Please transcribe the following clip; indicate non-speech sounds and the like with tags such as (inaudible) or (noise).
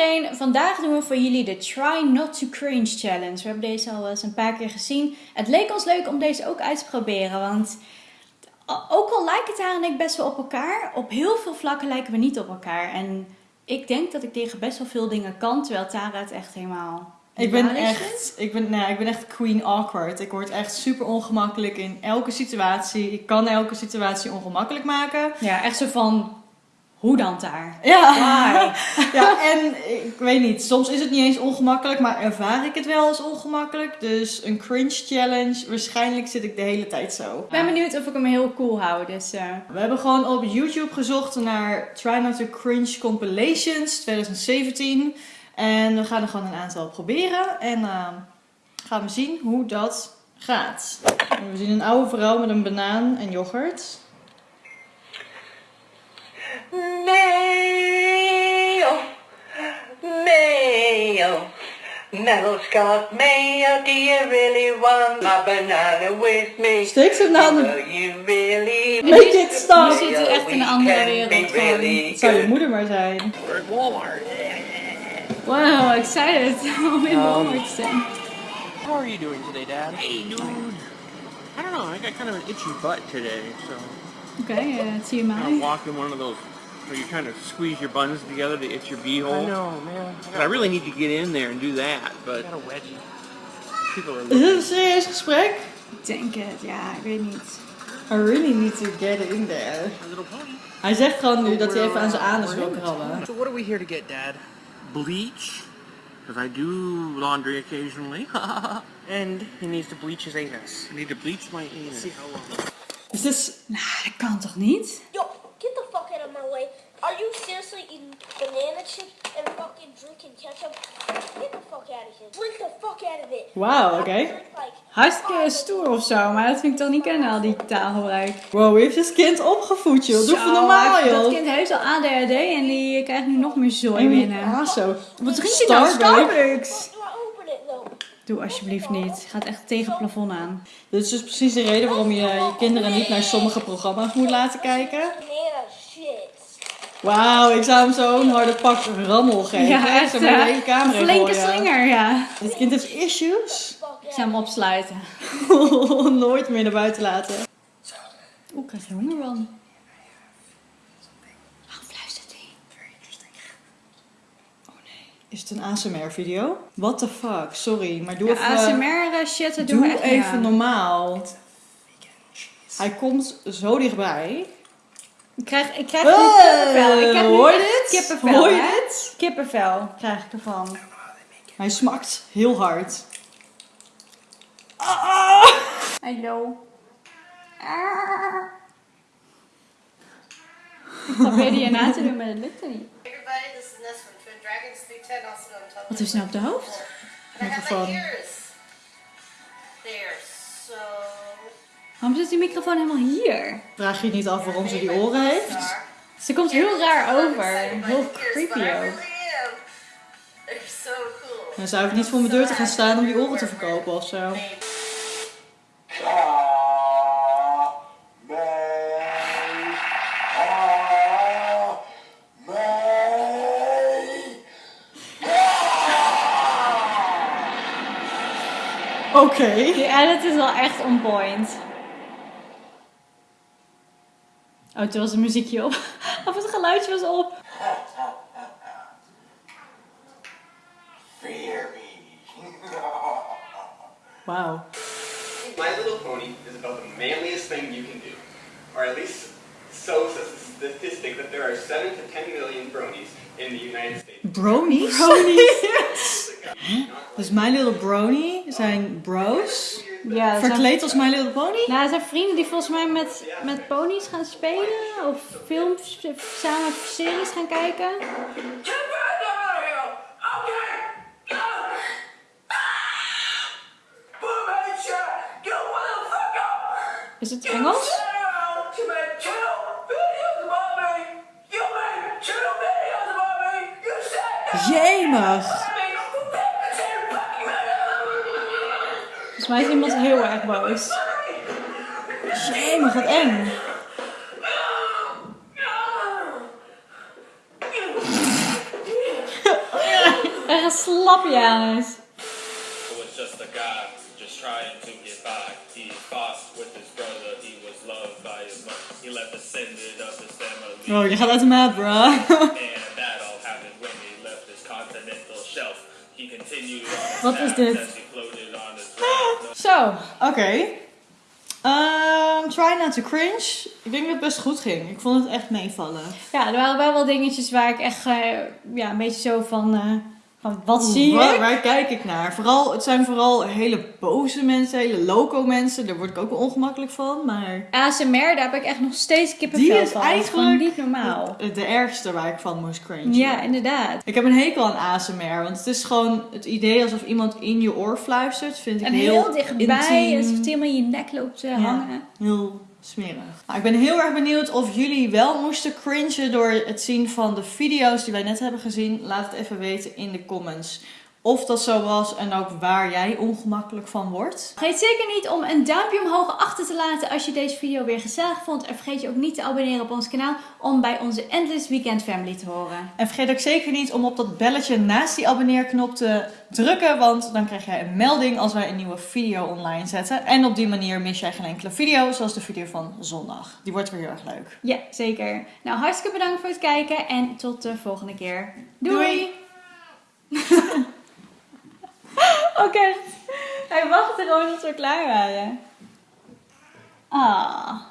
iedereen, vandaag doen we voor jullie de Try Not to Cringe Challenge. We hebben deze al eens een paar keer gezien. Het leek ons leuk om deze ook uit te proberen, want ook al lijken Tara en ik best wel op elkaar, op heel veel vlakken lijken we niet op elkaar. En ik denk dat ik tegen best wel veel dingen kan, terwijl Tara het echt helemaal... Ik ben echt, ik ben, nou, ik ben echt queen awkward. Ik word echt super ongemakkelijk in elke situatie. Ik kan elke situatie ongemakkelijk maken. Ja, echt zo van, hoe dan daar? Ja. Why? (laughs) ja, en ik weet niet, soms is het niet eens ongemakkelijk, maar ervaar ik het wel als ongemakkelijk. Dus een cringe challenge, waarschijnlijk zit ik de hele tijd zo. Ik ben benieuwd of ik hem heel cool hou, dus... eh, We hebben gewoon op YouTube gezocht naar Try Not to Cringe Compilations 2017. En we gaan er gewoon een aantal proberen. En eh, gaan we zien hoe dat gaat. We zien een oude vrouw met een banaan en yoghurt. Mayo, mayo, Mel's got mayo. Do you really want my banana with me? Steek ze naar de... You really Make it stop! Je zit hier echt in een andere wereld gewoon. Het zou je moeder maar zijn. We're at Walmart. Wow, excited (laughs) om in Walmart te zijn. How are you doing today, Dad? Hey, dude. I don't know. I got kind of an itchy butt today, so Oké, eh, zie je I'm walking one of those where you're trying to squeeze your buns together to itch your beehole. I know, man. And I really need to get in there and do that, but I got a wedgie. people are Is dit looking. een serieus gesprek? Ik denk het, ja, ik weet niet. I really need to get in there. My little pony. Hij zegt gewoon nu dat hij even aan zijn anus wil krabben. So what are we here to get, Dad? Bleach, because I do laundry occasionally. (laughs) And he needs to bleach his anus. I need to bleach my anus. See how long. Is this... Nou, dat kan toch niet? Banana chips and fucking drinking ketchup? Get the fuck out of here. Drink the fuck out of it. Wauw, oké. Like Hartstikke stoer of zo, maar dat vind ik toch niet kennen, al die taalgebruik. Wow, wie heeft dit kind opgevoed, joh? Doe Zo, even normaal, joh. Dat kind heeft al ADHD en die krijgt nu nog meer zooi binnen. aso. Wat drink je nou? Starbucks. Doe alsjeblieft niet. Gaat echt tegen het plafond aan. Dit is dus precies de reden waarom je je kinderen niet naar sommige programma's moet laten kijken. Shit. Wauw, ik zou hem zo'n harde pak rammel geven. Ja, echt maar de eh, hele flinke slinger, ja. Dit kind heeft issues. Ik zou hem opsluiten. (laughs) Nooit meer naar buiten laten. Oeh, ik krijg er honger van. Waarom fluistert hij? Oh nee. Is het een ASMR video? What the fuck, sorry. Maar doe Ja, even... ASMR eh, shit, dat doen we Doe echt niet even normaal. Hij komt zo dichtbij. Ik krijg, ik krijg kippenvel. Ik krijg nu hoor dit? Kippenvel, Hoor je hè? dit? Kippenvel krijg ik ervan. Hij smakt heel hard. Hallo. Ah. Ik probeerde je na te doen, maar dat lukte niet. Everybody, this is Nesrin from Dragons Through 10, also known as Wat is nou op de hoofd? And I Waarom zit die microfoon helemaal hier? Vraag je niet af waarom ze die oren heeft? Ze komt heel raar over. Heel creepy ook. Dan zou ik niet voor mijn deur te gaan staan om die oren te verkopen of zo. Oké. Die edit is wel echt on point. Oh, toen was het muziekje op. (laughs) Of het geluidje was op. Wauw. My Little Pony is about the manliest thing you can do. Or at least so says the statistic that there are 7 to 10 million bronies in the United States. Bronies? Bronies. (laughs) dus My Little Brony zijn bros. Ja, Verkleed als My Little Pony? nou, dat zijn vrienden die volgens mij met, met ponies gaan spelen. Of films, samen series gaan kijken. Is het Engels? Jemig. Mij is iemand heel erg boos. Jemig, wat eng. (laughs) Ja, slap Janus. It was just a guy just trying to get by. He fought with his brother. He was loved by his mother. He left descended of his family. Oh, je gaat uit de maat, bro. And that all happened when he left his continental shelf. He continued on his Wat is dit? Zo, oké. Ehm, try not to cringe. Ik denk dat het best goed ging. Ik vond het echt meevallen. Ja, er waren wel wel dingetjes waar ik echt eh, ja, een beetje zo van, eh, van wat zie Waar, ik? waar kijk ik naar? Vooral, het zijn vooral hele boze mensen, hele loco mensen. Daar word ik ook wel ongemakkelijk van. Maar ASMR, daar heb ik echt nog steeds kippenvel die is van. Dat is gewoon eigenlijk niet normaal. de, de ergste waar ik van moest cringe. Ja, inderdaad. Ik heb een hekel aan ASMR, want het is gewoon het idee alsof iemand in je oor fluistert. Vind ik En heel, heel, dichtbij, intiem. alsof het helemaal in je nek loopt te hangen. Heel smerig. Nou, ik ben heel erg benieuwd of jullie wel moesten cringen door het zien van de video's die wij net hebben gezien. Laat het even weten in de comments of dat zo was en ook waar jij ongemakkelijk van wordt. Vergeet zeker niet om een duimpje omhoog achter te laten als je deze video weer gezellig vond. En vergeet je ook niet te abonneren op ons kanaal om bij onze Endless Weekend Family te horen. En vergeet ook zeker niet om op dat belletje naast die abonneerknop te drukken, want dan krijg jij een melding als wij een nieuwe video online zetten. En op die manier mis jij geen enkele video, zoals de video van zondag. Die wordt weer heel erg leuk. Ja, zeker. Nou, hartstikke bedankt voor het kijken en tot de volgende keer. Doei! Doei. Oké, hij wachtte gewoon tot we klaar waren. Ah.